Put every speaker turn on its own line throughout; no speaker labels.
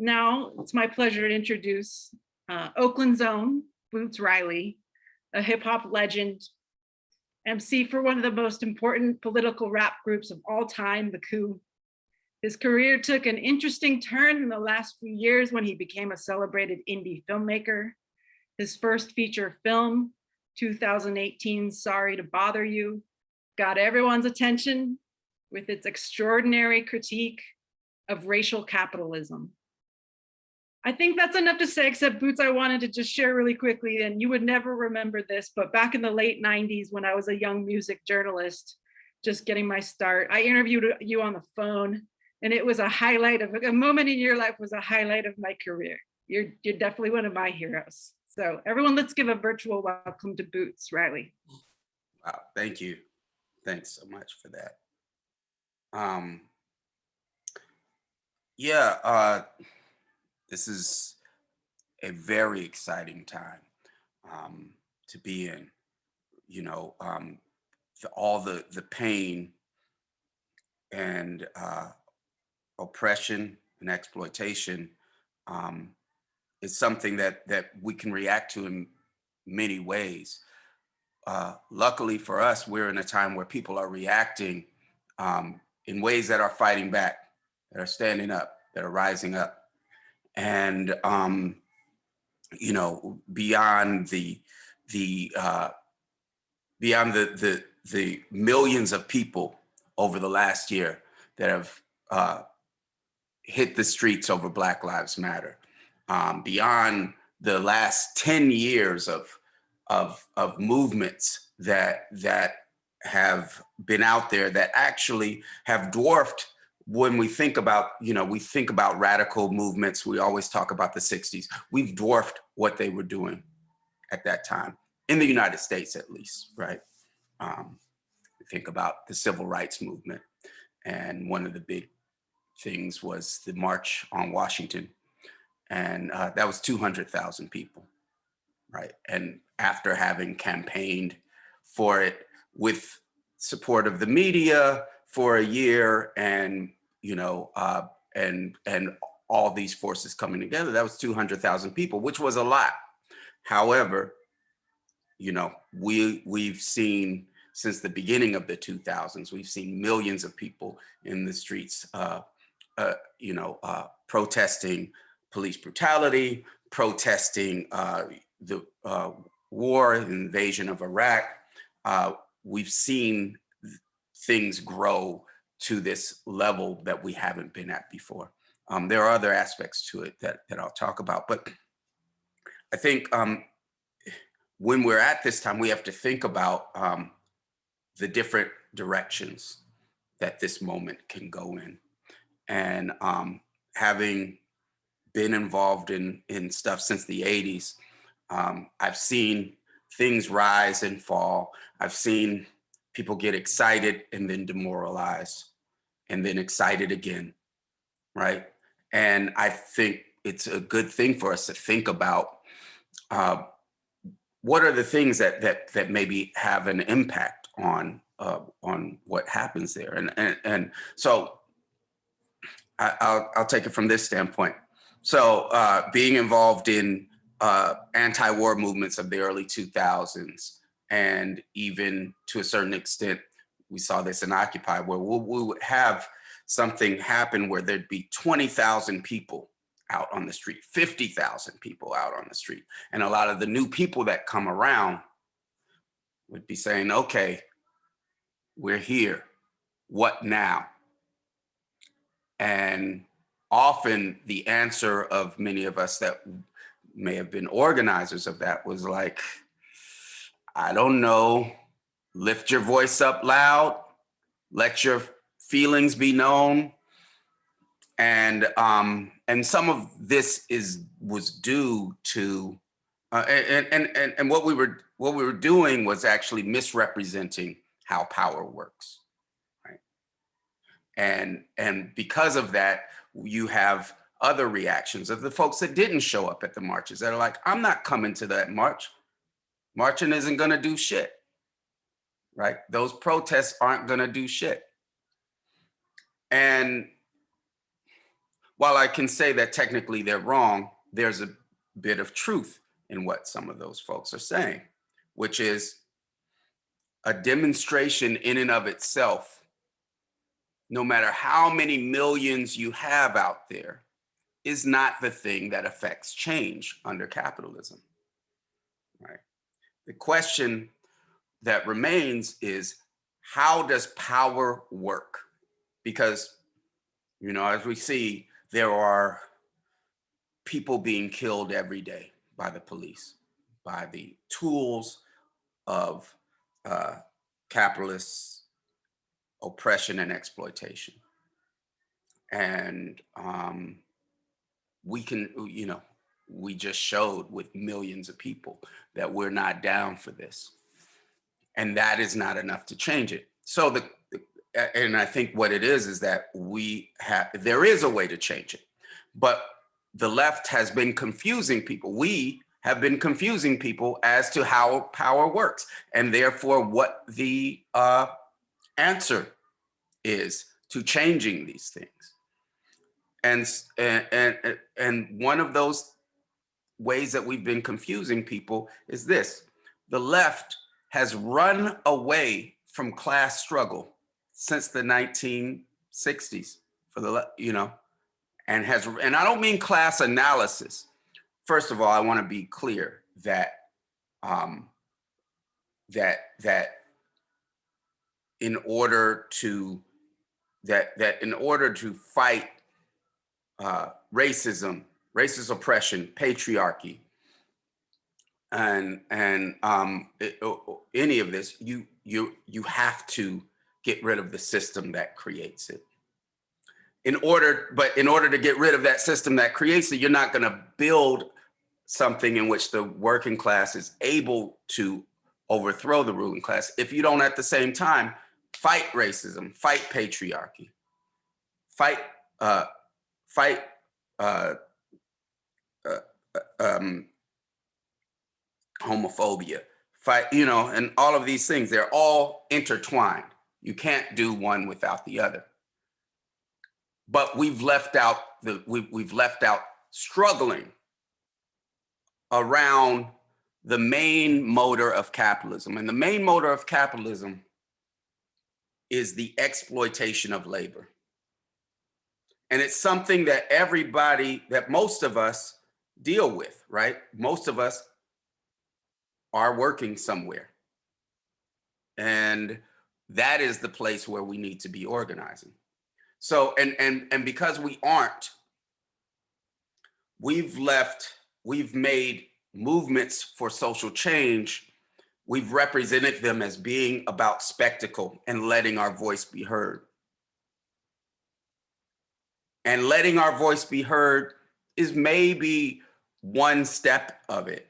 Now it's my pleasure to introduce uh, Oakland's own Boots Riley, a hip hop legend, MC for one of the most important political rap groups of all time, The Coup. His career took an interesting turn in the last few years when he became a celebrated indie filmmaker. His first feature film, 2018 Sorry to Bother You, got everyone's attention with its extraordinary critique of racial capitalism. I think that's enough to say, except Boots, I wanted to just share really quickly, and you would never remember this, but back in the late 90s when I was a young music journalist, just getting my start, I interviewed you on the phone and it was a highlight of a moment in your life was a highlight of my career. You're, you're definitely one of my heroes. So everyone, let's give a virtual welcome to Boots Riley.
Wow, thank you. Thanks so much for that. Um, yeah, uh, this is a very exciting time um, to be in. You know, um, the, all the the pain and uh, oppression and exploitation um, is something that that we can react to in many ways. Uh, luckily for us, we're in a time where people are reacting um, in ways that are fighting back, that are standing up, that are rising up. And, um, you know, beyond the, the, uh, beyond the, the, the millions of people over the last year that have uh, hit the streets over Black Lives Matter, um, beyond the last 10 years of, of, of movements that, that have been out there that actually have dwarfed when we think about, you know, we think about radical movements, we always talk about the 60s. We've dwarfed what they were doing at that time, in the United States at least, right? Um, think about the civil rights movement. And one of the big things was the March on Washington. And uh, that was 200,000 people, right? And after having campaigned for it with support of the media for a year and you know, uh, and and all these forces coming together, that was 200,000 people, which was a lot. However, you know, we we've seen since the beginning of the 2000s, we've seen millions of people in the streets, uh, uh, you know, uh, protesting police brutality, protesting uh, the uh, war, invasion of Iraq. Uh, we've seen things grow to this level that we haven't been at before. Um, there are other aspects to it that, that I'll talk about, but I think um, when we're at this time, we have to think about um, the different directions that this moment can go in. And um, having been involved in, in stuff since the 80s, um, I've seen things rise and fall. I've seen people get excited and then demoralized and then excited again, right? And I think it's a good thing for us to think about uh, what are the things that that that maybe have an impact on uh, on what happens there, and and and so I, will I'll take it from this standpoint. So uh, being involved in uh, anti-war movements of the early 2000s, and even to a certain extent we saw this in Occupy, where we, would have something happen where there'd be 20,000 people out on the street, 50,000 people out on the street. And a lot of the new people that come around would be saying, okay, we're here, what now? And often the answer of many of us that may have been organizers of that was like, I don't know, lift your voice up loud, let your feelings be known. And um, and some of this is was due to uh, and, and and and what we were what we were doing was actually misrepresenting how power works, right? And and because of that, you have other reactions of the folks that didn't show up at the marches that are like, I'm not coming to that march. Marching isn't going to do shit right? Those protests aren't going to do shit. And while I can say that technically they're wrong, there's a bit of truth in what some of those folks are saying, which is a demonstration in and of itself, no matter how many millions you have out there, is not the thing that affects change under capitalism, right? The question that remains is how does power work? Because, you know, as we see, there are people being killed every day by the police, by the tools of uh, capitalists, oppression and exploitation. And um, we can, you know, we just showed with millions of people that we're not down for this. And that is not enough to change it. So the, and I think what it is, is that we have, there is a way to change it, but the left has been confusing people. We have been confusing people as to how power works and therefore what the uh, answer is to changing these things. And, and, and, and one of those ways that we've been confusing people is this. The left has run away from class struggle since the 1960s for the, you know, and has, and I don't mean class analysis. First of all, I want to be clear that, um, that, that in order to, that, that in order to fight uh, racism, racist oppression, patriarchy, and and um, it, any of this, you you you have to get rid of the system that creates it. In order, but in order to get rid of that system that creates it, you're not going to build something in which the working class is able to overthrow the ruling class if you don't at the same time fight racism, fight patriarchy, fight uh, fight uh, um, homophobia, fight, you know, and all of these things, they're all intertwined. You can't do one without the other. But we've left out the we've, we've left out struggling around the main motor of capitalism. And the main motor of capitalism is the exploitation of labor. And it's something that everybody, that most of us deal with, right? Most of us are working somewhere. And that is the place where we need to be organizing. So, and, and, and because we aren't, we've left, we've made movements for social change. We've represented them as being about spectacle and letting our voice be heard. And letting our voice be heard is maybe one step of it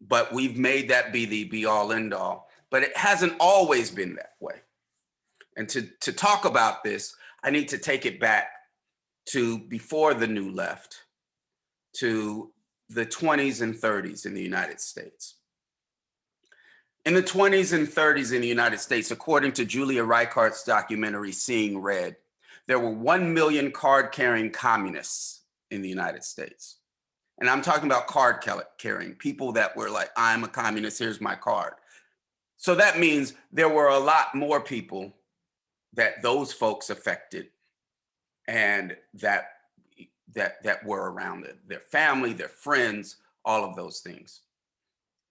but we've made that be the be all end all. But it hasn't always been that way. And to, to talk about this, I need to take it back to before the new left, to the 20s and 30s in the United States. In the 20s and 30s in the United States, according to Julia Reichert's documentary, Seeing Red, there were 1 million card carrying communists in the United States. And I'm talking about card carrying, people that were like, I'm a communist, here's my card. So that means there were a lot more people that those folks affected and that that that were around it, their family, their friends, all of those things.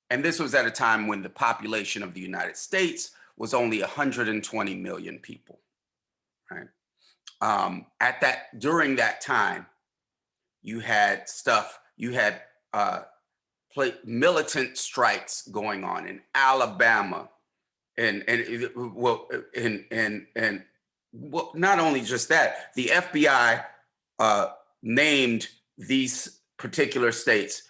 And this was at a time when the population of the United States was only 120 million people, right? Um, at that, during that time, you had stuff you had uh, militant strikes going on in Alabama, and and well, and and and well, not only just that, the FBI uh, named these particular states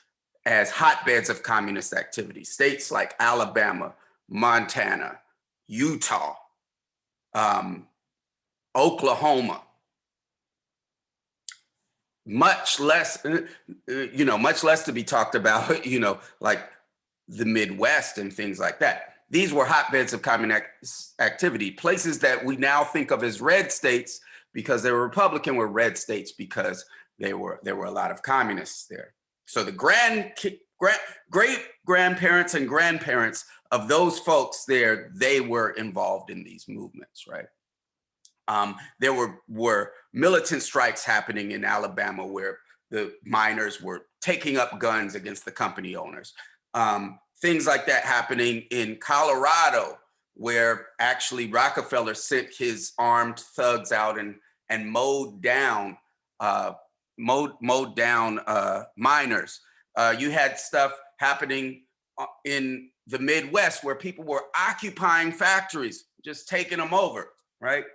as hotbeds of communist activity. States like Alabama, Montana, Utah, um, Oklahoma, much less, uh, uh, you know, much less to be talked about, you know, like the Midwest and things like that. These were hotbeds of communist activity, places that we now think of as red states because they were Republican were red states because they were there were a lot of communists there. So the grand, grand great grandparents and grandparents of those folks there, they were involved in these movements, right? Um, there were were militant strikes happening in Alabama where the miners were taking up guns against the company owners. Um, things like that happening in Colorado, where actually Rockefeller sent his armed thugs out and and mowed down uh, mowed mowed down uh, miners. Uh, you had stuff happening uh, in the Midwest where people were occupying factories, just taking them over, right?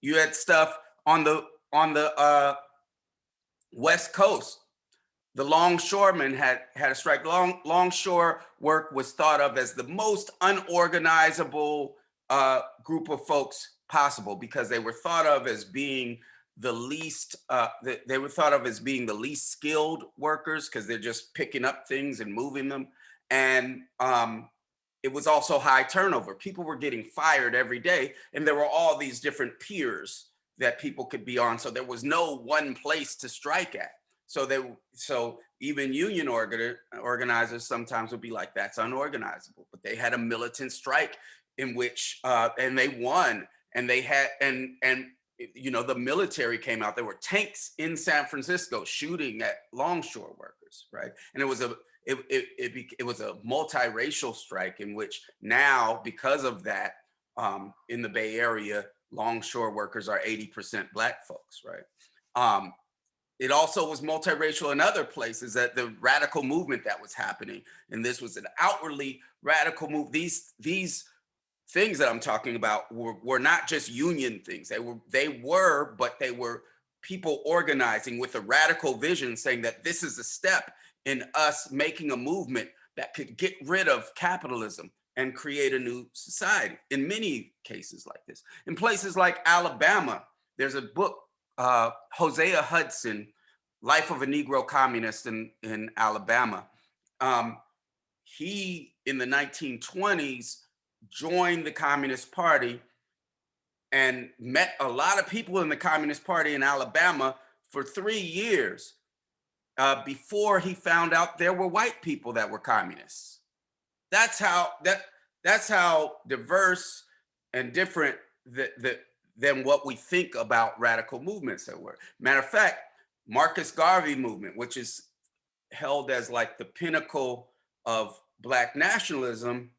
You had stuff on the on the uh, West Coast. The longshoremen had had a strike. Long longshore work was thought of as the most unorganizable uh, group of folks possible because they were thought of as being the least, uh, they, were thought of as being the least skilled workers because they're just picking up things and moving them. And um, it was also high turnover. People were getting fired every day and there were all these different piers that people could be on. So there was no one place to strike at. So they, so even union organ, organizers sometimes would be like, that's unorganizable, but they had a militant strike in which, uh, and they won and they had, and, and, you know, the military came out, there were tanks in San Francisco shooting at longshore workers, right? And it was a, it, it, it, it was a multiracial strike in which now, because of that, um, in the Bay Area, longshore workers are 80% black folks, right? Um, it also was multiracial in other places that the radical movement that was happening. And this was an outwardly radical move. These, these things that I'm talking about were, were not just union things. They were, they were, but they were people organizing with a radical vision saying that this is a step in us making a movement that could get rid of capitalism and create a new society in many cases like this. In places like Alabama, there's a book, uh, Hosea Hudson, Life of a Negro Communist in, in Alabama. Um, he, in the 1920s, joined the Communist Party and met a lot of people in the Communist Party in Alabama for three years uh, before he found out there were white people that were communists. That's how that that's how diverse and different that that than what we think about radical movements that were. Matter of fact, Marcus Garvey movement, which is held as like the pinnacle of black nationalism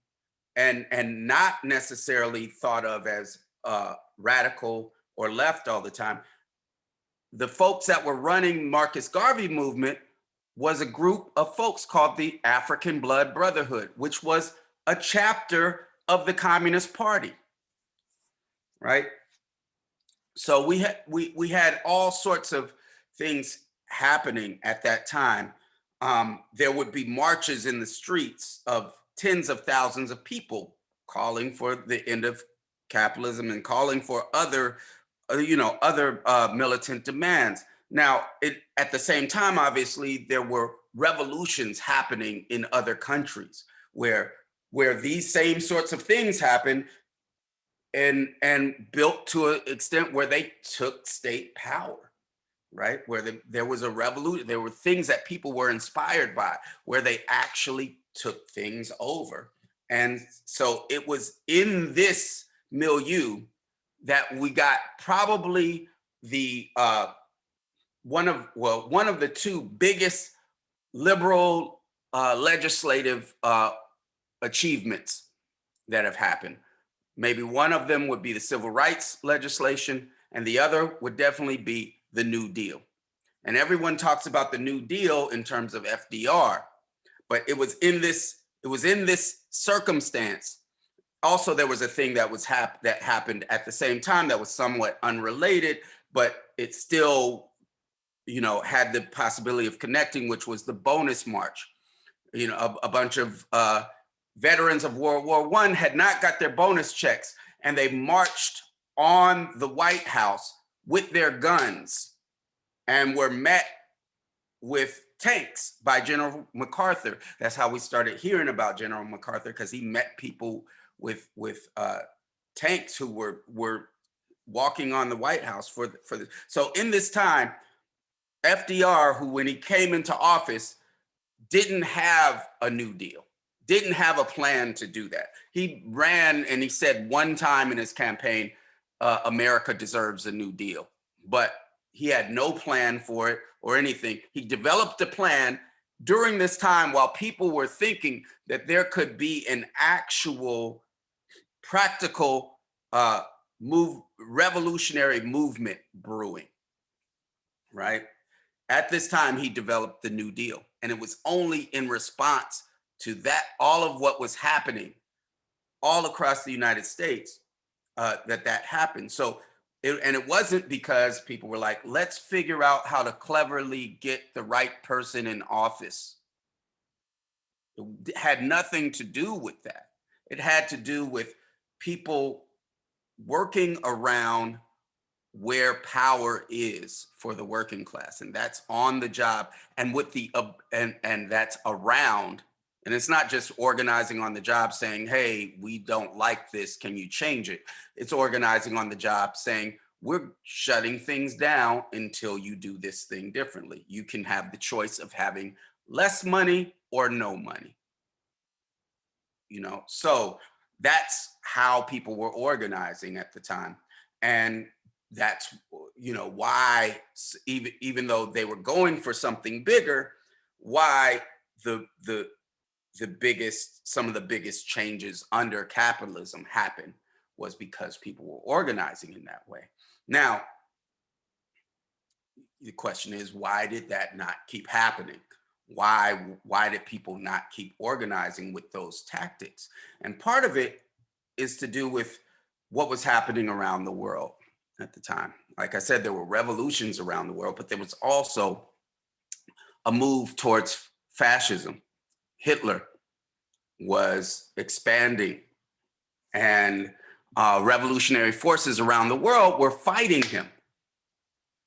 and and not necessarily thought of as uh, radical or left all the time. The folks that were running Marcus Garvey movement was a group of folks called the African Blood Brotherhood, which was a chapter of the Communist Party, right? So we had we we had all sorts of things happening at that time. Um, there would be marches in the streets of tens of thousands of people calling for the end of capitalism and calling for other, you know, other uh, militant demands. Now, it, at the same time, obviously, there were revolutions happening in other countries where where these same sorts of things happened and and built to an extent where they took state power right where the, there was a revolution there were things that people were inspired by where they actually took things over. And so it was in this milieu that we got probably the uh, one of well one of the two biggest liberal uh, legislative uh, achievements that have happened. Maybe one of them would be the civil rights legislation, and the other would definitely be the New Deal. And everyone talks about the New Deal in terms of FDR, but it was in this it was in this circumstance also there was a thing that was hap that happened at the same time that was somewhat unrelated but it still you know had the possibility of connecting which was the bonus march you know a, a bunch of uh veterans of world war one had not got their bonus checks and they marched on the white house with their guns and were met with tanks by General MacArthur. That's how we started hearing about General MacArthur because he met people with with uh, tanks who were were walking on the White House for, the- for the, so in this time, FDR, who when he came into office, didn't have a new deal, didn't have a plan to do that. He ran and he said one time in his campaign, uh, America deserves a new deal, but he had no plan for it or anything. He developed a plan during this time while people were thinking that there could be an actual practical uh, move, revolutionary movement brewing, right? At this time, he developed the New Deal. And it was only in response to that, all of what was happening all across the United States uh, that that happened. So, it, and it wasn't because people were like, let's figure out how to cleverly get the right person in office. It had nothing to do with that. It had to do with people working around where power is for the working class and that's on the job and with the uh, and and that's around and it's not just organizing on the job saying hey we don't like this can you change it? It's organizing on the job saying we're shutting things down until you do this thing differently. You can have the choice of having less money or no money. You know so that's how people were organizing at the time. And that's you know why even even though they were going for something bigger why the the the biggest some of the biggest changes under capitalism happened was because people were organizing in that way. Now the question is why did that not keep happening why why did people not keep organizing with those tactics and part of it is to do with what was happening around the world at the time. Like I said, there were revolutions around the world, but there was also a move towards fascism. Hitler was expanding and uh, revolutionary forces around the world were fighting him.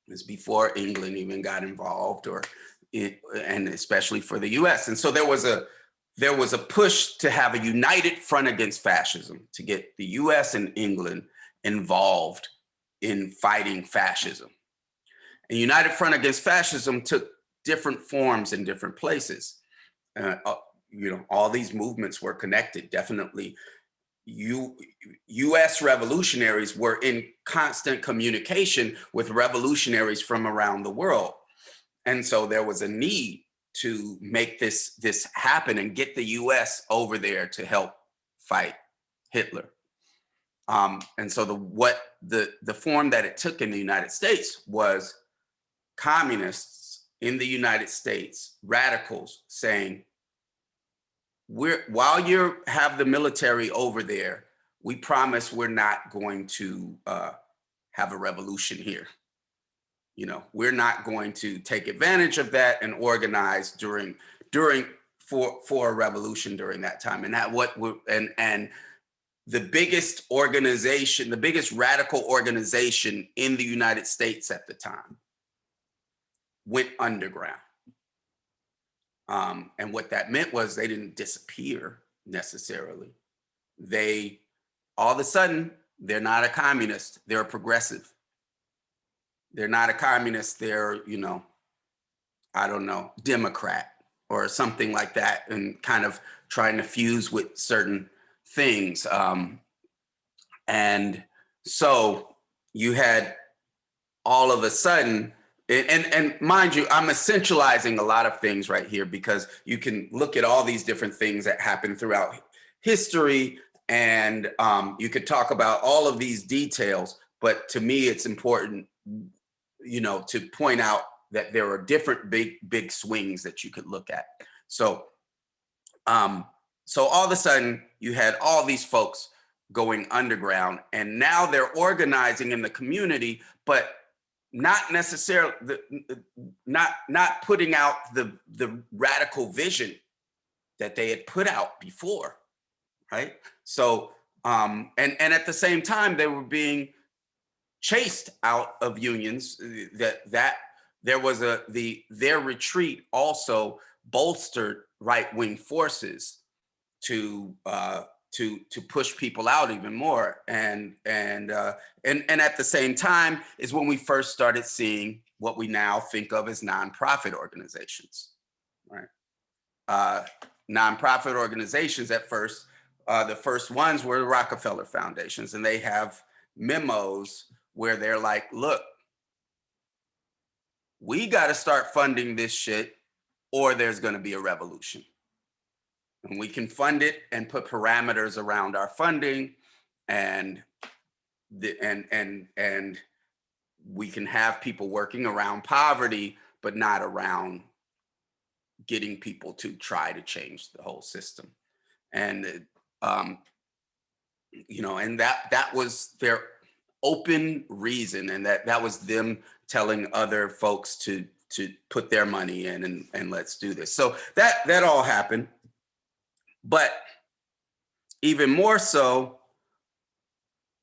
This before England even got involved or it, and especially for the US. And so there was a there was a push to have a united front against fascism to get the US and England involved in fighting fascism. And United Front Against Fascism took different forms in different places. Uh, uh, you know, all these movements were connected. Definitely, U, U.S. revolutionaries were in constant communication with revolutionaries from around the world, and so there was a need to make this this happen and get the U.S. over there to help fight Hitler. Um, and so the what the the form that it took in the United States was communists in the United States, radicals saying, we're while you have the military over there, we promise we're not going to uh, have a revolution here. You know, we're not going to take advantage of that and organize during during for for a revolution during that time. And that what and and the biggest organization, the biggest radical organization in the United States at the time went underground. Um, and what that meant was they didn't disappear necessarily. They, all of a sudden, they're not a communist, they're a progressive. They're not a communist, they're, you know, I don't know, Democrat or something like that, and kind of trying to fuse with certain things. Um, and so you had all of a sudden, and, and, mind you, I'm essentializing a lot of things right here because you can look at all these different things that happen throughout history and um, you could talk about all of these details, but to me, it's important, you know, to point out that there are different big, big swings that you could look at. So, um, so all of a sudden you had all these folks going underground and now they're organizing in the community, but not necessarily the, not not putting out the the radical vision that they had put out before right so um and and at the same time they were being chased out of unions uh, that that there was a the their retreat also bolstered right-wing forces to uh to to push people out even more. And and uh and and at the same time is when we first started seeing what we now think of as nonprofit organizations right? Uh nonprofit organizations at first uh the first ones were the rockefeller foundations and they have memos where they're like look we got to start funding this shit or there's going to be a revolution. And we can fund it and put parameters around our funding and the and and and we can have people working around poverty but not around getting people to try to change the whole system. And um you know and that that was their open reason and that that was them telling other folks to to put their money in and and let's do this so that that all happened but even more so,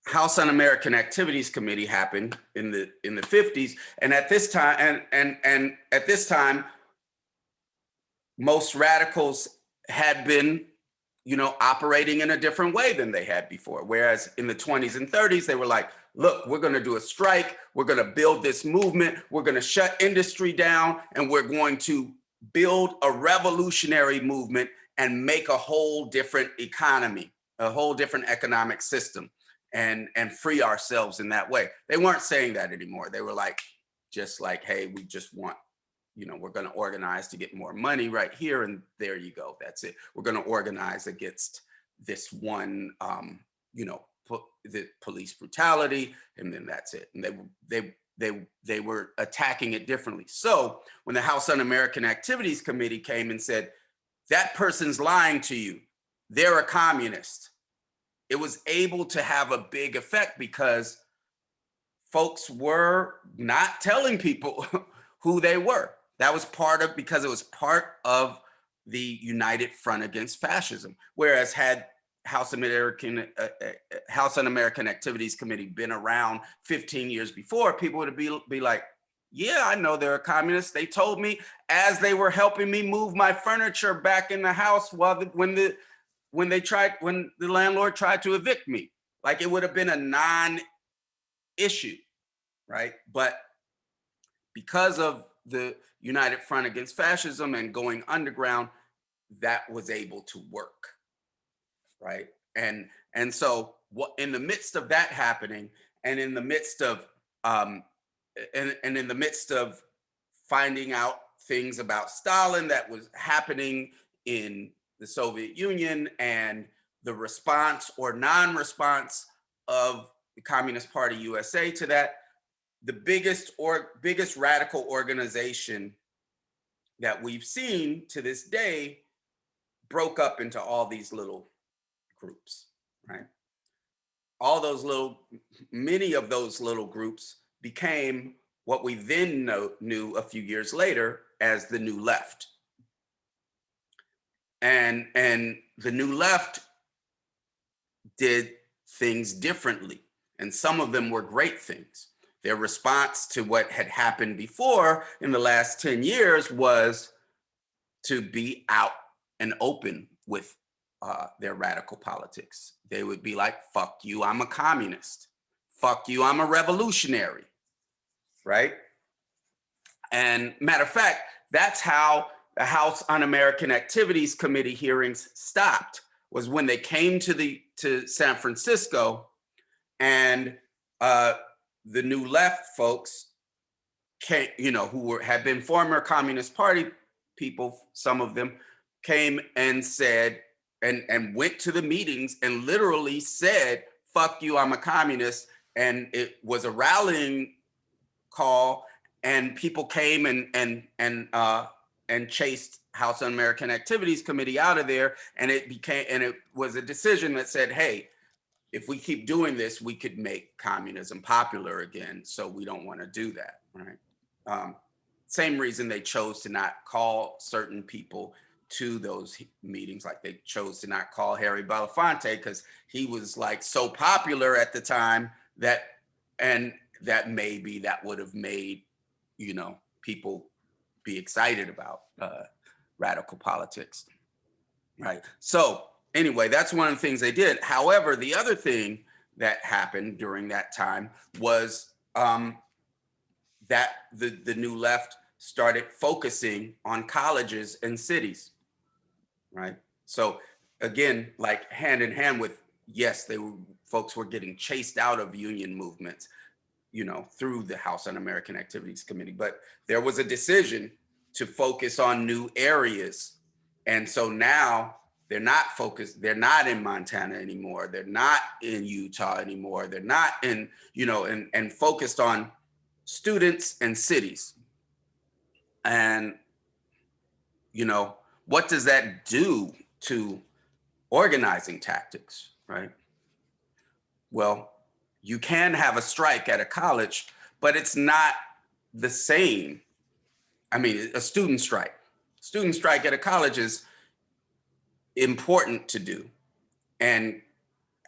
House Un-American Activities Committee happened in the in the 50s. And at this time, and and and at this time, most radicals had been, you know, operating in a different way than they had before. Whereas in the 20s and 30s, they were like, look, we're gonna do a strike, we're gonna build this movement, we're gonna shut industry down, and we're going to build a revolutionary movement and make a whole different economy, a whole different economic system and, and free ourselves in that way. They weren't saying that anymore. They were like, just like, hey, we just want, you know, we're gonna organize to get more money right here and there you go, that's it. We're gonna organize against this one, um, you know, the police brutality and then that's it. And they, they, they, they were attacking it differently. So when the House Un-American Activities Committee came and said, that person's lying to you. They're a communist. It was able to have a big effect because folks were not telling people who they were. That was part of, because it was part of the United Front Against Fascism. Whereas had House American uh, uh, House Un-American Activities Committee been around 15 years before, people would be, be like, yeah, I know they're a communist. They told me as they were helping me move my furniture back in the house while the, when the when they tried when the landlord tried to evict me. Like it would have been a non-issue, right? But because of the United Front Against Fascism and going underground, that was able to work, right? And and so what in the midst of that happening, and in the midst of um, and, and in the midst of finding out things about Stalin that was happening in the Soviet Union and the response or non-response of the Communist Party USA to that, the biggest or biggest radical organization that we've seen to this day broke up into all these little groups, right? All those little, many of those little groups became what we then know, knew a few years later as the New Left. And, and the New Left did things differently. And some of them were great things. Their response to what had happened before in the last 10 years was to be out and open with uh, their radical politics. They would be like, fuck you, I'm a communist. Fuck you, I'm a revolutionary right? And matter of fact, that's how the House Un-American Activities Committee hearings stopped was when they came to the to San Francisco and uh, the new left folks came, you know, who were had been former Communist Party people, some of them came and said and and went to the meetings and literally said, fuck you, I'm a communist. And it was a rallying call and people came and and and uh and chased House Un-American Activities Committee out of there and it became and it was a decision that said hey if we keep doing this we could make communism popular again so we don't want to do that right um, same reason they chose to not call certain people to those meetings like they chose to not call Harry Belafonte because he was like so popular at the time that and that maybe that would have made, you know, people be excited about uh, radical politics, right? So anyway, that's one of the things they did. However, the other thing that happened during that time was um, that the, the new left started focusing on colleges and cities, right? So again, like hand in hand with, yes, they were, folks were getting chased out of union movements, you know, through the House Un-American Activities Committee, but there was a decision to focus on new areas. And so now they're not focused, they're not in Montana anymore. They're not in Utah anymore. They're not in, you know, and, and focused on students and cities. And, you know, what does that do to organizing tactics, right? Well, you can have a strike at a college, but it's not the same. I mean, a student strike. Student strike at a college is important to do and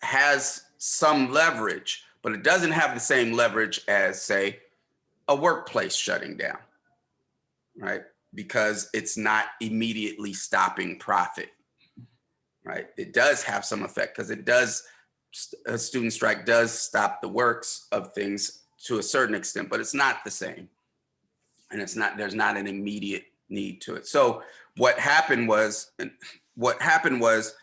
has some leverage, but it doesn't have the same leverage as, say, a workplace shutting down, right? Because it's not immediately stopping profit, right? It does have some effect because it does, a student strike does stop the works of things to a certain extent, but it's not the same. And it's not, there's not an immediate need to it. So what happened was, what happened was,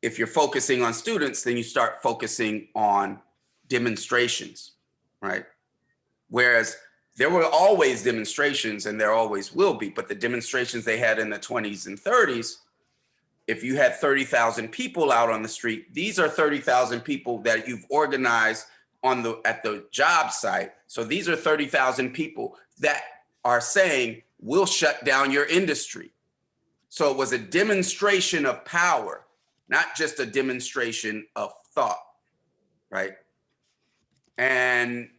if you're focusing on students, then you start focusing on demonstrations, right? Whereas there were always demonstrations and there always will be, but the demonstrations they had in the 20s and 30s, if you had 30,000 people out on the street, these are 30,000 people that you've organized on the at the job site. So these are 30,000 people that are saying, we'll shut down your industry. So it was a demonstration of power, not just a demonstration of thought, right? And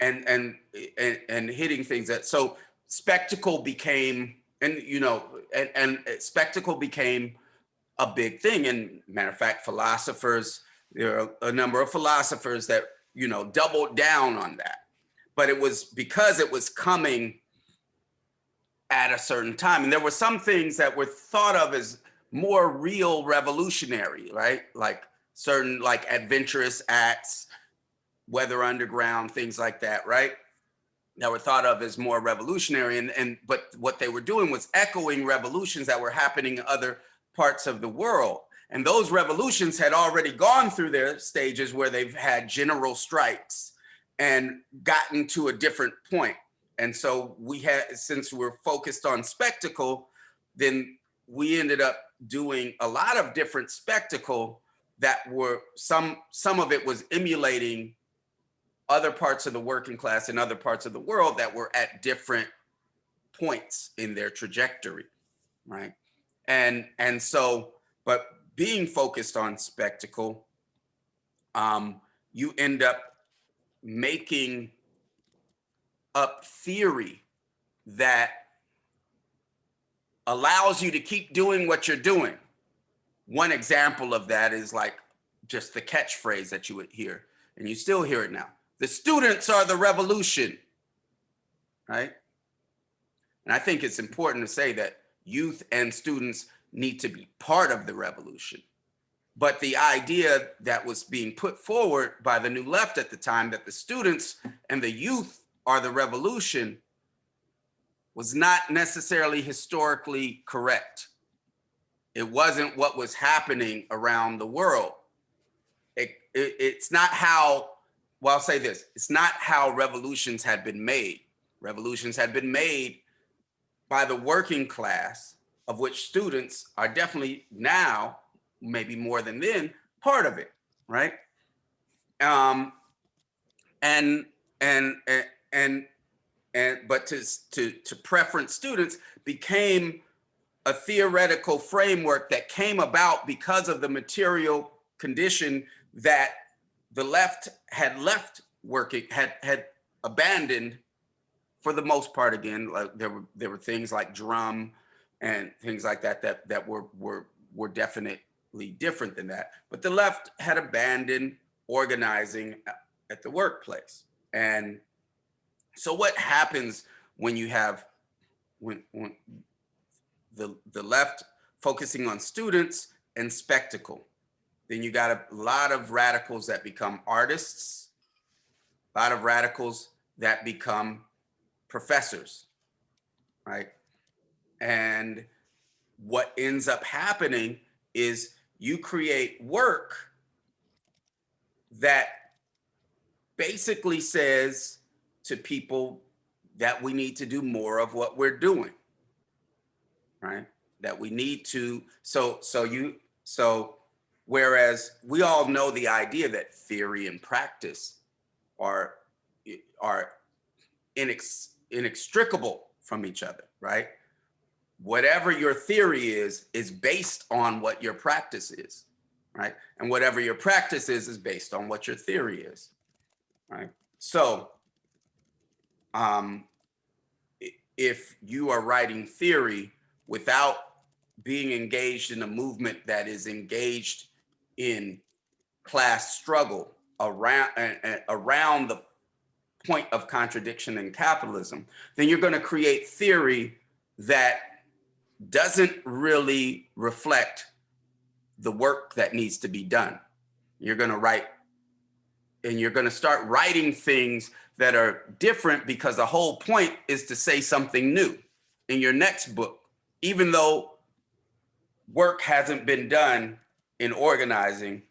and and and, and hitting things that so spectacle became and you know and, and spectacle became a big thing. And matter of fact philosophers there are a number of philosophers that you know doubled down on that. But it was because it was coming at a certain time. And there were some things that were thought of as more real revolutionary right? Like certain like adventurous acts weather underground, things like that, right? That were thought of as more revolutionary. And, and but what they were doing was echoing revolutions that were happening in other parts of the world. And those revolutions had already gone through their stages where they've had general strikes and gotten to a different point. And so we had, since we're focused on spectacle, then we ended up doing a lot of different spectacle that were some, some of it was emulating other parts of the working class in other parts of the world that were at different points in their trajectory, right? And and so, but being focused on spectacle, um, you end up making up theory that allows you to keep doing what you're doing. One example of that is like just the catchphrase that you would hear, and you still hear it now. The students are the revolution, right? And I think it's important to say that youth and students need to be part of the revolution. But the idea that was being put forward by the new left at the time that the students and the youth are the revolution was not necessarily historically correct. It wasn't what was happening around the world. It, it, it's not how well, I'll say this, it's not how revolutions had been made. Revolutions had been made by the working class, of which students are definitely now, maybe more than then, part of it, right? Um, and, and, and, and, and but to, to, to preference students became a theoretical framework that came about because of the material condition that the left had left working, had had abandoned for the most part again, like there were there were things like drum and things like that that that were were were definitely different than that. But the left had abandoned organizing at the workplace. And so what happens when you have when when the the left focusing on students and spectacle. Then you got a lot of radicals that become artists, a lot of radicals that become professors, right? And what ends up happening is you create work that basically says to people that we need to do more of what we're doing, right? That we need to, so, so you, so whereas we all know the idea that theory and practice are, are inex, inextricable from each other, right? Whatever your theory is, is based on what your practice is, right? And whatever your practice is, is based on what your theory is, right? So, um, if you are writing theory without being engaged in a movement that is engaged in class struggle around, uh, around the point of contradiction in capitalism, then you're going to create theory that doesn't really reflect the work that needs to be done. You're going to write and you're going to start writing things that are different because the whole point is to say something new in your next book, even though work hasn't been done in organizing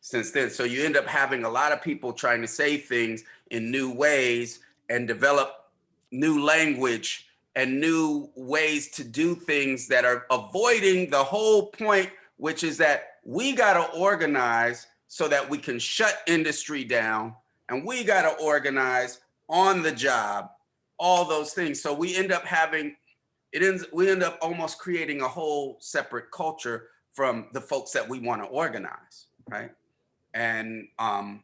since then. So you end up having a lot of people trying to say things in new ways and develop new language and new ways to do things that are avoiding the whole point, which is that we got to organize so that we can shut industry down and we got to organize on the job, all those things. So we end up having, it ends, we end up almost creating a whole separate culture from the folks that we want to organize, right? And um,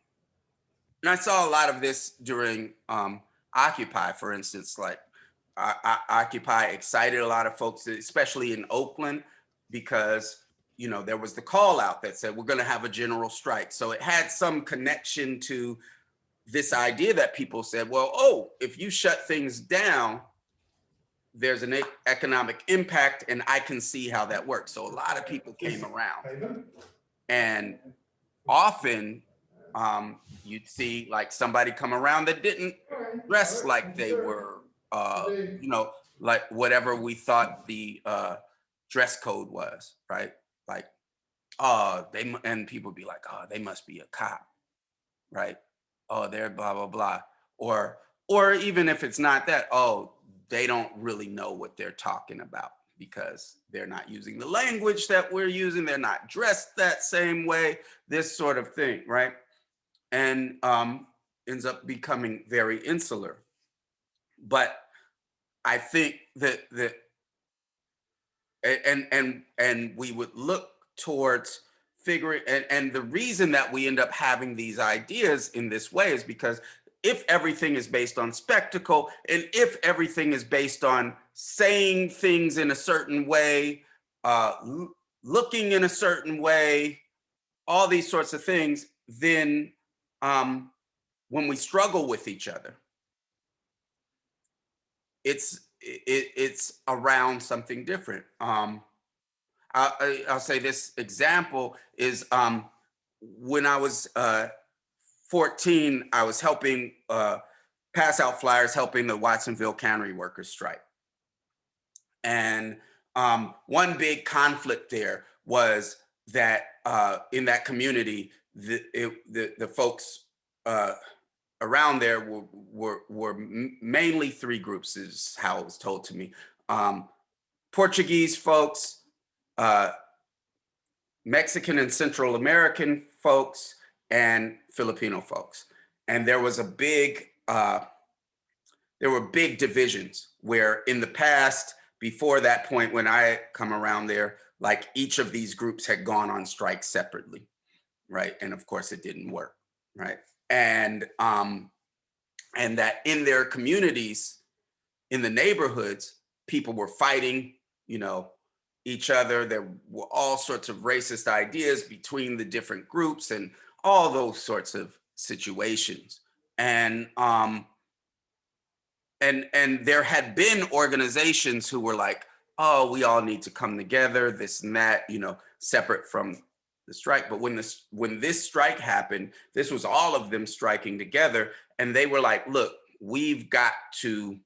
and I saw a lot of this during um, Occupy, for instance, like I, I, Occupy excited a lot of folks, especially in Oakland, because you know there was the call out that said we're going to have a general strike. So it had some connection to this idea that people said, well, oh, if you shut things down, there's an economic impact, and I can see how that works. So a lot of people came around, and often um, you'd see like somebody come around that didn't dress like they were, uh, you know, like whatever we thought the uh, dress code was, right? Like, oh, they and people be like, oh, they must be a cop, right? Oh, they're blah blah blah, or or even if it's not that, oh, they don't really know what they're talking about because they're not using the language that we're using, they're not dressed that same way, this sort of thing, right? and um, ends up becoming very insular. But I think that that and and and we would look towards figuring and, and the reason that we end up having these ideas in this way is because if everything is based on spectacle and if everything is based on saying things in a certain way uh, looking in a certain way all these sorts of things then um, when we struggle with each other, it's it, it's around something different. Um, I, I- I'll say this example is um, when I was uh, 14, I was helping uh, pass out flyers, helping the Watsonville cannery workers strike. And um, one big conflict there was that uh, in that community, the, it, the, the folks uh, around there were, were, were mainly three groups is how it was told to me. Um, Portuguese folks, uh, Mexican and Central American folks, and Filipino folks. And there was a big, uh, there were big divisions where in the past, before that point when I come around there, like each of these groups had gone on strike separately, right? And of course it didn't work, right? And um, and that in their communities, in the neighborhoods, people were fighting, you know, each other. There were all sorts of racist ideas between the different groups and all those sorts of situations. And um, and and there had been organizations who were like oh, we all need to come together, this and that, you know, separate from the strike. But when this when this strike happened, this was all of them striking together, and they were like, look, we've got to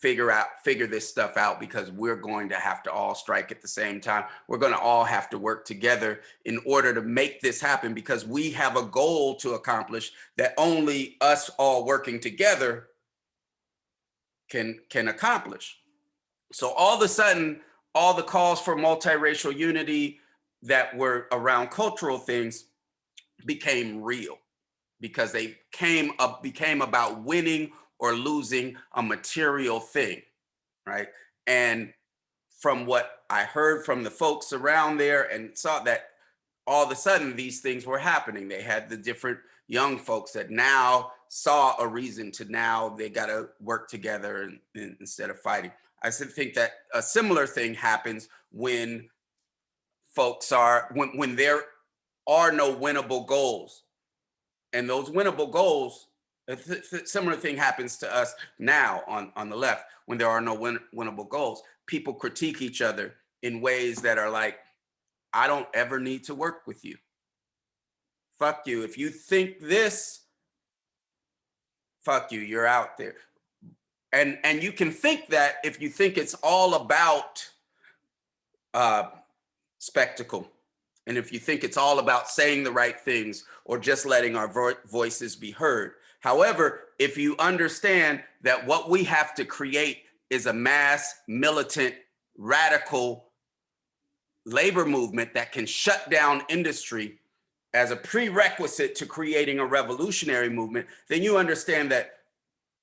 figure out figure this stuff out because we're going to have to all strike at the same time. We're going to all have to work together in order to make this happen because we have a goal to accomplish that only us all working together can can accomplish. So all of a sudden all the calls for multiracial unity that were around cultural things became real because they came up became about winning or losing a material thing, right? And from what I heard from the folks around there and saw that all of a sudden these things were happening. They had the different young folks that now saw a reason to now they got to work together and, and instead of fighting. I think that a similar thing happens when folks are when when there are no winnable goals, and those winnable goals a th similar thing happens to us now on, on the left when there are no win winnable goals. People critique each other in ways that are like, I don't ever need to work with you. Fuck you. If you think this, fuck you, you're out there. And, and you can think that if you think it's all about uh, spectacle. And if you think it's all about saying the right things or just letting our vo voices be heard, However, if you understand that what we have to create is a mass militant radical labor movement that can shut down industry as a prerequisite to creating a revolutionary movement, then you understand that,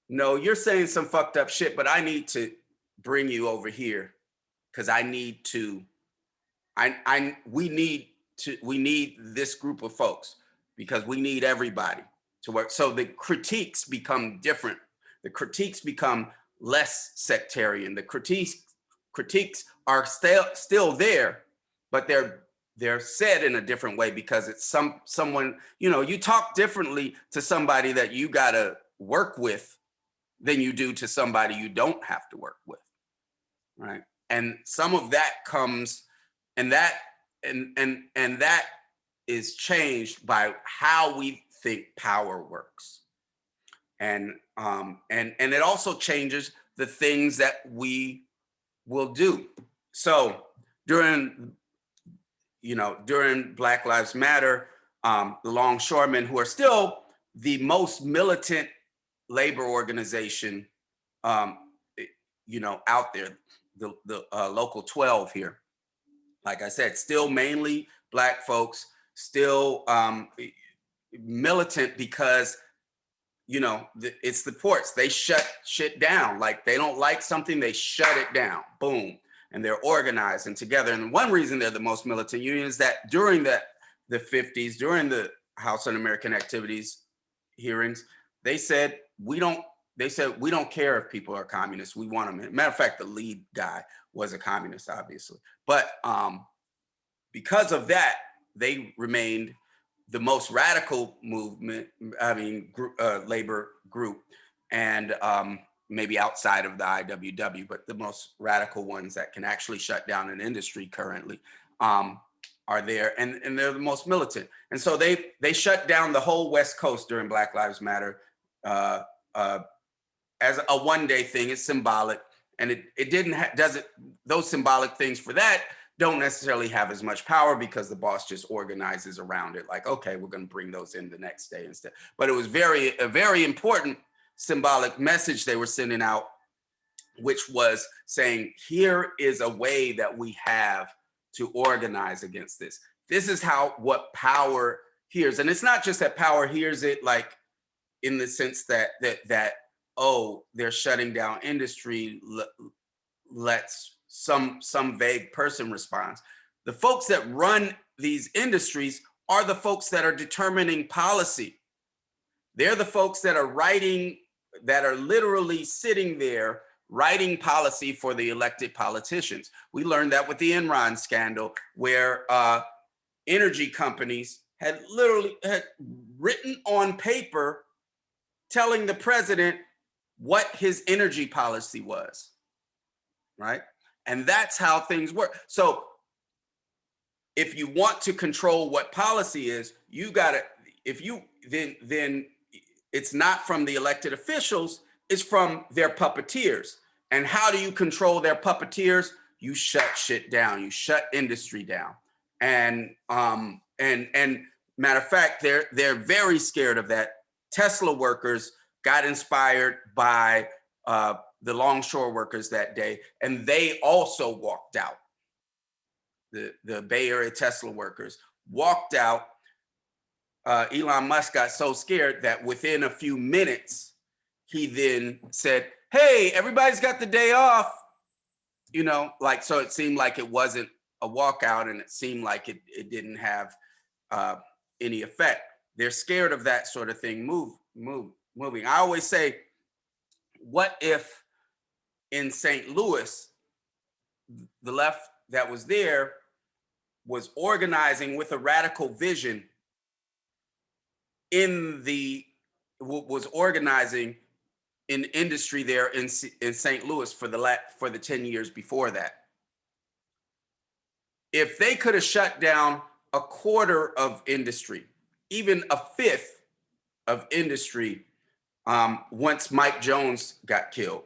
no, you're saying some fucked up shit, but I need to bring you over here because I need to, I, I, we need to, we need this group of folks because we need everybody to work. So the critiques become different. The critiques become less sectarian. The critiques critiques are still still there, but they're they're said in a different way because it's some someone, you know, you talk differently to somebody that you gotta work with than you do to somebody you don't have to work with. Right. And some of that comes and that and and and that is changed by how we think power works. And, um, and, and it also changes the things that we will do. So during, you know, during Black Lives Matter, um, the longshoremen who are still the most militant labor organization, um, you know, out there, the, the uh, local 12 here. Like I said, still mainly black folks, still um, militant because you know it's the ports they shut shit down. Like they don't like something they shut it down. Boom. And they're organized and together. And one reason they're the most militant union is that during the the 50s during the house un-american activities hearings they said we don't they said we don't care if people are communists. We want them matter of fact the lead guy was a communist obviously. But um because of that they remained the most radical movement, I mean, uh, labor group, and um, maybe outside of the IWW, but the most radical ones that can actually shut down an industry currently um, are there, and, and they're the most militant. And so they they shut down the whole West Coast during Black Lives Matter uh, uh, as a one day thing. It's symbolic, and it it didn't does it those symbolic things for that don't necessarily have as much power because the boss just organizes around it like okay we're going to bring those in the next day instead. But it was very a very important symbolic message they were sending out which was saying here is a way that we have to organize against this. This is how what power hears. And it's not just that power hears it like in the sense that that that oh they're shutting down industry let's some some vague person responds. The folks that run these industries are the folks that are determining policy. They're the folks that are writing, that are literally sitting there writing policy for the elected politicians. We learned that with the Enron scandal, where uh, energy companies had literally had written on paper telling the president what his energy policy was, right? And that's how things work. So if you want to control what policy is, you gotta, if you, then, then it's not from the elected officials, it's from their puppeteers. And how do you control their puppeteers? You shut shit down, you shut industry down. And, um, and, and matter of fact, they're, they're very scared of that. Tesla workers got inspired by uh, the longshore workers that day, and they also walked out. The, the Bay Area Tesla workers walked out. Uh, Elon Musk got so scared that within a few minutes, he then said, hey, everybody's got the day off. You know, like, so it seemed like it wasn't a walkout and it seemed like it, it didn't have uh, any effect. They're scared of that sort of thing move, move, moving. I always say, what if in St. Louis, the left that was there was organizing with a radical vision in the, was organizing in industry there in, in St. Louis for the, for the 10 years before that. If they could have shut down a quarter of industry, even a fifth of industry um, once Mike Jones got killed.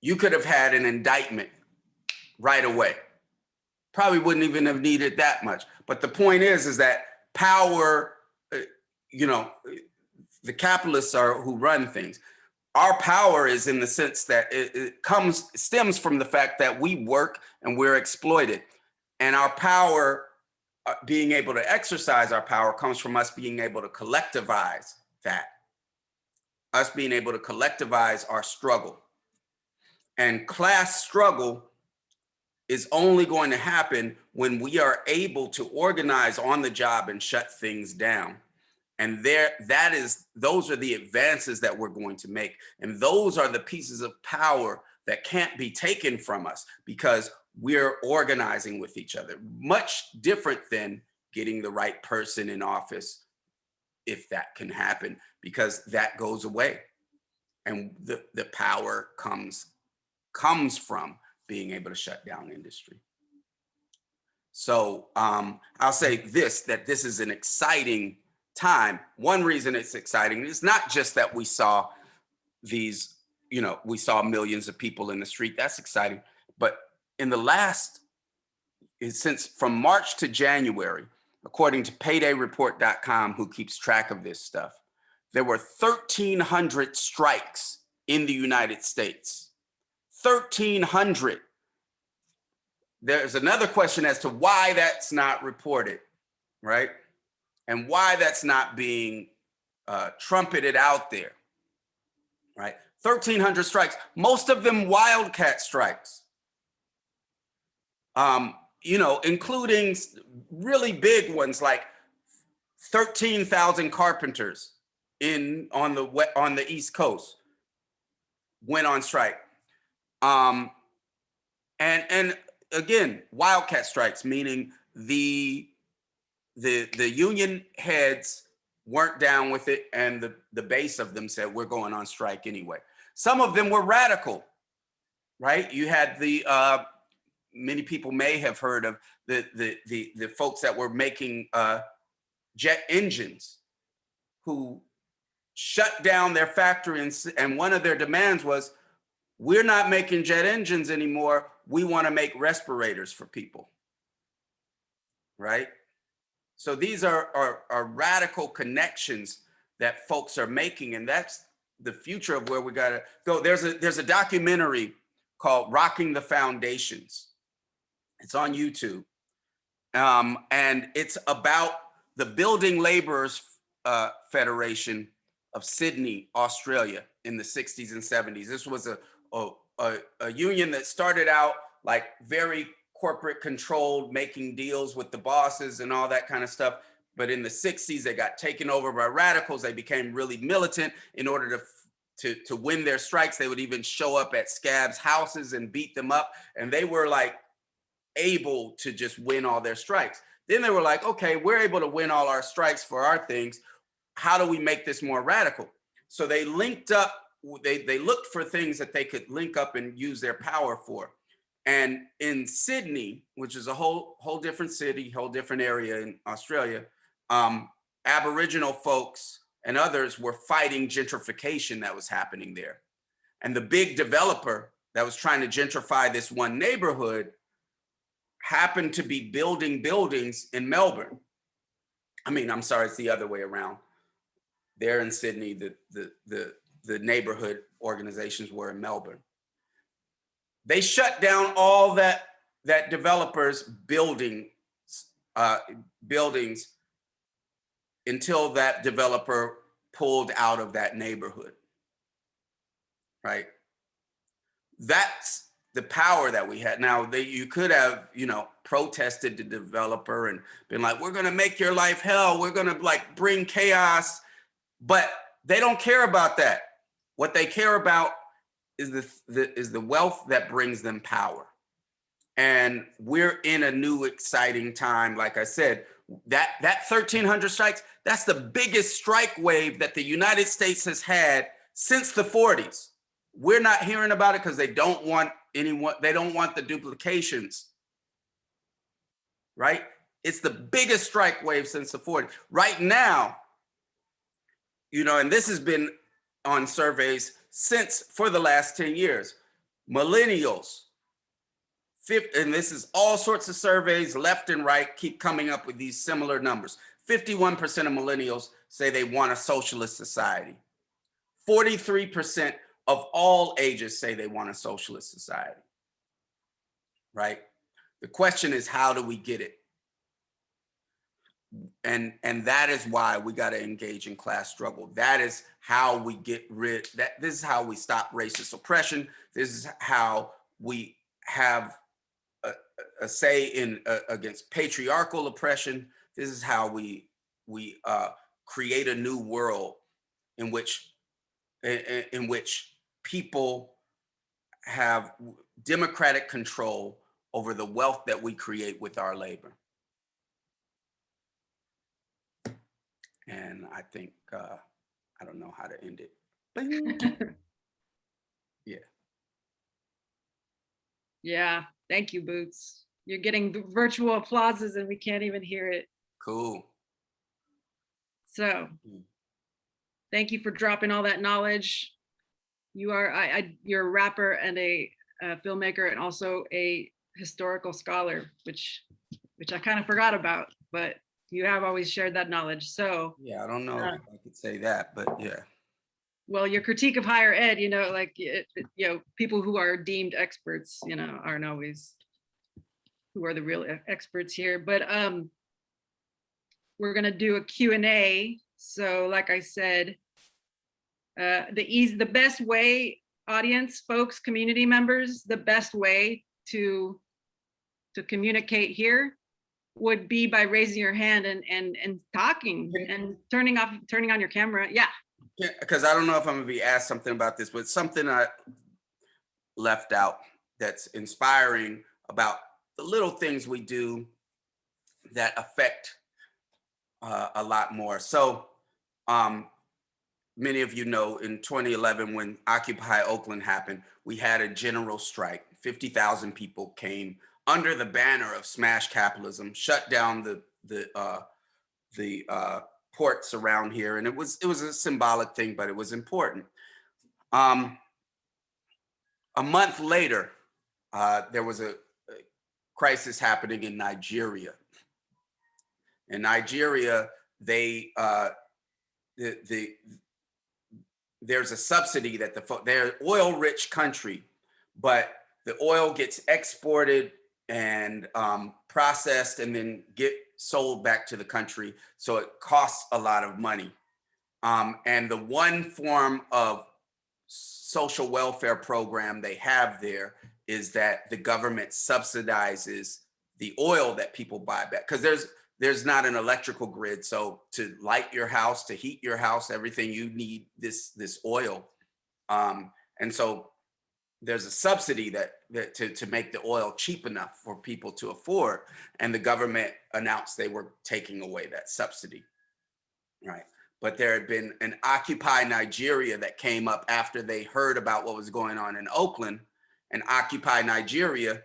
You could have had an indictment right away. Probably wouldn't even have needed that much. But the point is, is that power, uh, you know, the capitalists are who run things. Our power is in the sense that it, it comes, stems from the fact that we work and we're exploited. And our power, uh, being able to exercise our power comes from us being able to collectivize that. Us being able to collectivize our struggle. And class struggle is only going to happen when we are able to organize on the job and shut things down. And there, that is, those are the advances that we're going to make. And those are the pieces of power that can't be taken from us because we're organizing with each other. Much different than getting the right person in office, if that can happen, because that goes away. And the, the power comes, comes from being able to shut down industry. So um, I'll say this, that this is an exciting time. One reason it's exciting is not just that we saw these, you know, we saw millions of people in the street. That's exciting. But in the last, since from March to January, according to paydayreport.com, who keeps track of this stuff, there were 1,300 strikes in the United States. 1,300. There's another question as to why that's not reported, right? and why that's not being uh, trumpeted out there, right? 1,300 strikes, most of them wildcat strikes. Um, you know, including really big ones like 13,000 carpenters in on the on the East Coast went on strike. Um, and and again, wildcat strikes, meaning the the the union heads weren't down with it and the the base of them said we're going on strike anyway. Some of them were radical right? You had the uh many people may have heard of the the the, the folks that were making uh jet engines who shut down their factory and, and one of their demands was we're not making jet engines anymore we want to make respirators for people right so these are, are, are radical connections that folks are making, and that's the future of where we gotta go. There's a there's a documentary called Rocking the Foundations. It's on YouTube. Um, and it's about the Building Laborers uh, Federation of Sydney, Australia in the 60s and 70s. This was a, a, a, a union that started out like very corporate controlled, making deals with the bosses and all that kind of stuff. But in the 60s, they got taken over by radicals. They became really militant in order to to, to win their strikes. They would even show up at scabs houses and beat them up. And they were like able to just win all their strikes. Then they were like, okay, we're able to win all our strikes for our things. How do we make this more radical? So they linked up they, they looked for things that they could link up and use their power for. And in Sydney, which is a whole, whole different city, whole different area in Australia, um, Aboriginal folks and others were fighting gentrification that was happening there. And the big developer that was trying to gentrify this one neighborhood happened to be building buildings in Melbourne. I mean, I'm sorry, it's the other way around. There in Sydney, the, the, the, the neighborhood organizations were in Melbourne. They shut down all that, that developers building, uh, buildings until that developer pulled out of that neighborhood. Right? That's the power that we had. Now, they, you could have, you know, protested the developer and been like, we're going to make your life hell. We're going to like bring chaos. But they don't care about that. What they care about is the, the is the wealth that brings them power. And we're in a new exciting time. Like I said, that that 1300 strikes, that's the biggest strike wave that the United States has had since the 40s. We're not hearing about it because they don't want anyone, they don't want the duplications. Right? It's the biggest strike wave since the 40s. Right now, you know, and this has been on surveys since for the last 10 years. Millennials, and this is all sorts of surveys, left and right, keep coming up with these similar numbers. 51% of millennials say they want a socialist society. 43% of all ages say they want a socialist society, right? The question is, how do we get it? And, and that is why we got to engage in class struggle. That is how we get rid, that this is how we stop racist oppression. This is how we have a, a say in uh, against patriarchal oppression. This is how we we uh, create a new world in which in, in which people have democratic control over the wealth that we create with our labor. And I think uh, I don't know how to end it. Bing.
Yeah, thank you, Boots. You're getting virtual applauses and we can't even hear it.
cool.
So
Mm.
thank you for dropping all that knowledge. You are, I, I, you're a rapper and a, uh filmmaker and also a historical scholar, which, which I kind of forgot about, but you have always shared that knowledge. So,
Yeah, I don't know
Uh,
if I could say that, but yeah.
well, your critique of higher ed, you know, like, it, it- you know, people who are deemed experts, you know, aren't always who are the real experts here, but, um, we're gonna do a Q and A. So like I said, uh, the easy, the best way, audience, folks, community members, the best way to to communicate here would be by raising your hand and and and talking and turning off, turning on your camera. Yeah.
Because I don't know if I'm gonna be asked something about this, but something I left out that's inspiring about the little things we do that affect uh, a lot more. So um, many of you know in 2011 when Occupy Oakland happened, we had a general strike. 50,000 people came under the banner of smash capitalism, shut down the the uh, the uh, ports around here, and it was it was a symbolic thing, but it was important. Um, a month later, uh, there was a, a crisis happening in Nigeria. In Nigeria, they uh, the the there's a subsidy that the they're oil-rich country, but the oil gets exported and um, processed and then get sold back to the country. So it costs a lot of money. Um, and the one form of social welfare program they have there is that the government subsidizes the oil that people buy back because there's there's not an electrical grid so to light your house to heat your house everything you need this this oil um, and so there's a subsidy that, that to, to make the oil cheap enough for people to afford and the government announced they were taking away that subsidy right but there had been an Occupy Nigeria that came up after they heard about what was going on in Oakland. And Occupy Nigeria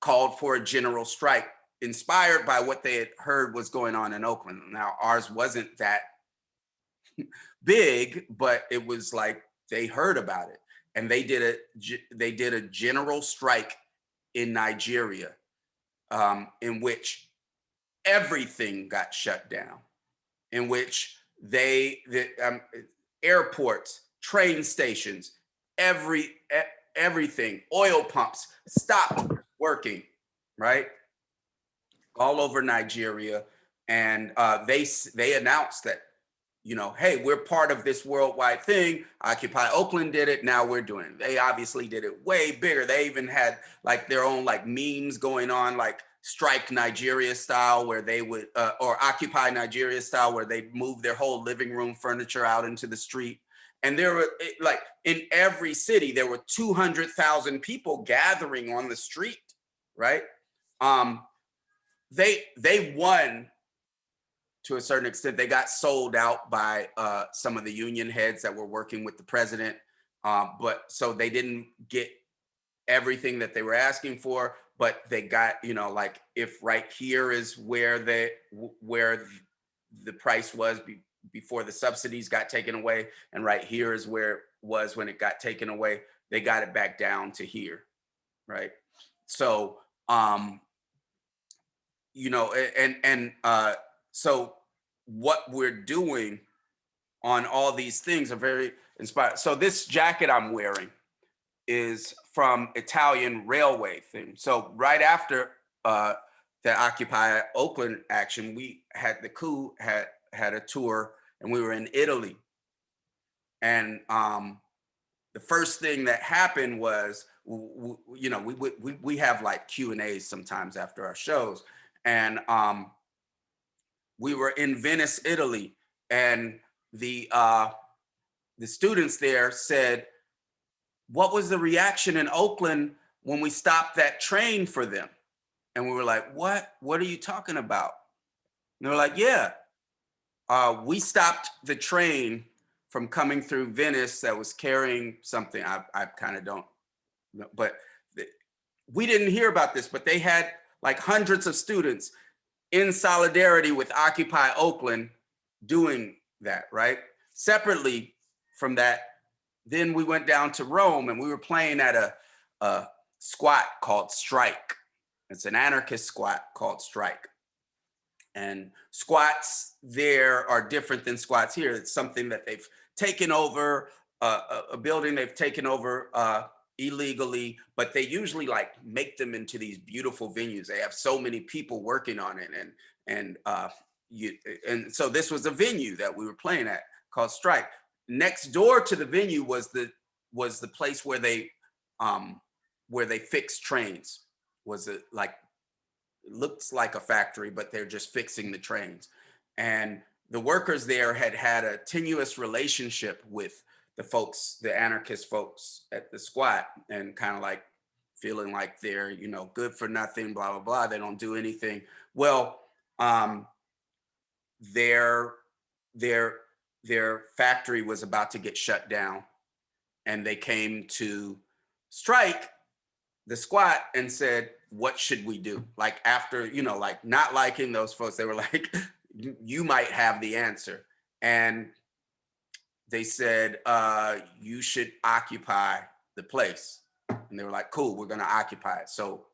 called for a general strike inspired by what they had heard was going on in Oakland. Now, ours wasn't that big, but it was like they heard about it and they did a they did a general strike in Nigeria um, in which everything got shut down, in which they the um, airports, train stations, every everything, oil pumps stopped working, right? All over Nigeria, and uh, they they announced that you know, hey, we're part of this worldwide thing. Occupy Oakland did it. Now we're doing it. They obviously did it way bigger. They even had like their own like memes going on, like strike Nigeria style, where they would, uh, or occupy Nigeria style, where they move their whole living room furniture out into the street. And there were like in every city, there were 200,000 people gathering on the street, right? Um, they they won to a certain extent, they got sold out by uh, some of the union heads that were working with the president. Uh, but so they didn't get everything that they were asking for, but they got, you know, like if right here is where the where the price was be, before the subsidies got taken away, and right here is where it was when it got taken away, they got it back down to here, right? So, um, you know, and and uh, so what we're doing on all these things are very inspired. So this jacket I'm wearing is from Italian railway thing. So right after uh, the Occupy Oakland action, we had the coup had had a tour and we were in Italy. And um, the first thing that happened was, you know, we we we we have like Q and A's sometimes after our shows, and um, we were in Venice, Italy, and the uh, the students there said, "What was the reaction in Oakland when we stopped that train for them?" And we were like, "What? What are you talking about?" And they were like, "Yeah, uh, we stopped the train from coming through Venice that was carrying something. I, I kind of don't but we didn't hear about this, but they had like hundreds of students in solidarity with Occupy Oakland doing that, right? Separately from that, then we went down to Rome and we were playing at a, a squat called Strike. It's an anarchist squat called Strike. And squats there are different than squats here. It's something that they've taken over, uh, a, a building they've taken over uh, illegally, but they usually like make them into these beautiful venues. They have so many people working on it, and and uh, you and so this was a venue that we were playing at called Strike. Next door to the venue was the was the place where they um, where they fixed trains. Was it like looks like a factory, but they're just fixing the trains. And the workers there had had a tenuous relationship with the folks, the anarchist folks at the squat, and kind of like feeling like they're, you know, good for nothing, blah, blah, blah. They don't do anything. Well, um, their, their, their factory was about to get shut down. And they came to strike the squat and said, what should we do? Like after, you know, like not liking those folks, they were like, "You- you might have the answer. And they said, uh, you should occupy the place. And they were like, cool, we're gonna occupy it. So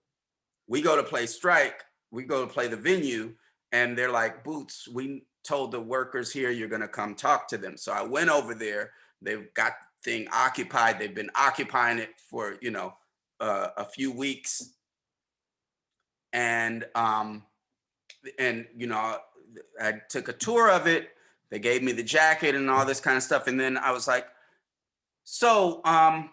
we go to play strike, we go to play the venue, and they're like, Boots, we told the workers here you're gonna come talk to them. So I went over there, they've got the thing occupied, they've been occupying it for, you know, uh, a few weeks. And um, and you know, I took a tour of it. They gave me the jacket and all this kind of stuff. And then I was like, so um,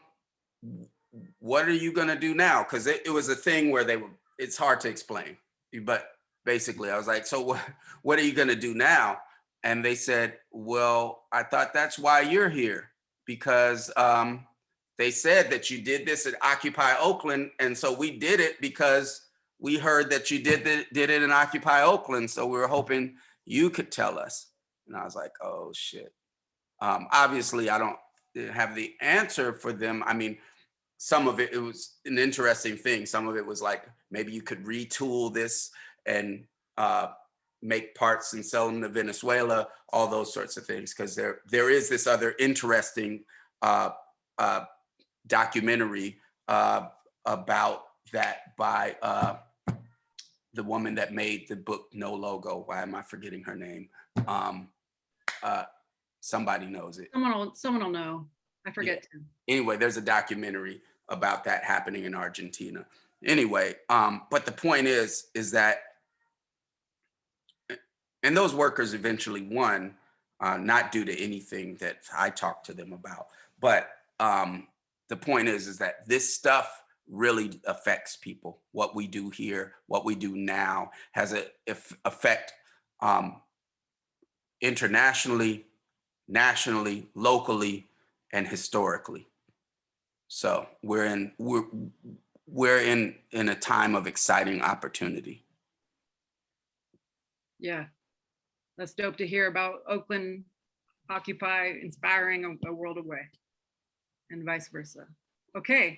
what are you gonna do now? Because it, it was a thing where they were, it's hard to explain. But basically, I was like, so what, what are you gonna do now? And they said, well, I thought that's why you're here. Because um, they said that you did this at Occupy Oakland. And so we did it because we heard that you did the, did it in Occupy Oakland. So we were hoping you could tell us. And I was like, oh shit. Um, obviously, I don't have the answer for them. I mean, some of it, it was an interesting thing. Some of it was like, maybe you could retool this and uh, make parts and sell them to Venezuela, all those sorts of things. Because there, there is this other interesting uh, uh, documentary uh, about that by uh, the woman that made the book No Logo. Why am I forgetting her name? Um, uh, somebody knows it.
Someone will, someone will know. I forget. to.
Anyway, there's a documentary about that happening in Argentina. Anyway, um, but the point is, is that, and those workers eventually won, uh, not due to anything that I talked to them about, but um, the point is, is that this stuff really affects people. What we do here, what we do now has a eff- effect um, internationally, nationally, locally, and historically. So we're in we're we're in in a time of exciting opportunity.
Yeah. That's dope to hear about Oakland Occupy inspiring a, a world away and vice versa. Okay,